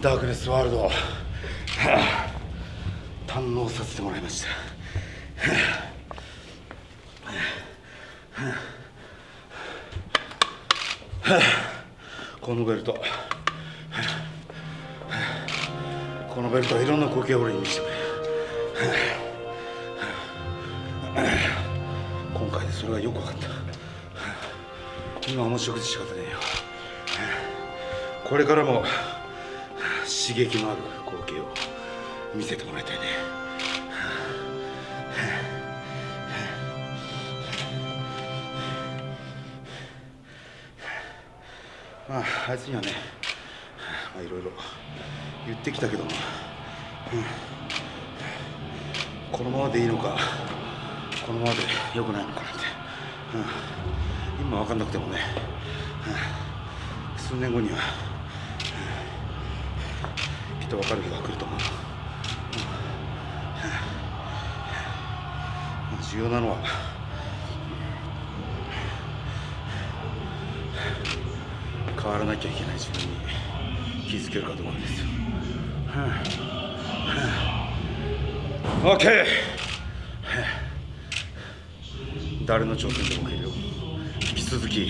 ダークネスワールド、はあ堪能させてもらいました、このベルト、このベルトはいろんな光景を俺に見せてくれ、今回でそれがよく分かった。今はもう食事仕方ねえよ。これからも刺激のある光景を見せてもらいたいね。まああいつにはねまあいろいろ言ってきたけども、うん。このままでいいのかこのままで良くないのかなんて、うん、今分かんなくてもね、数年後には、きっと分かる日が来ると思う、うんまあ重要なのは変わらなきゃいけない自分に気づけるかどうかですよ、OK 誰の挑戦でも受けるよ。続き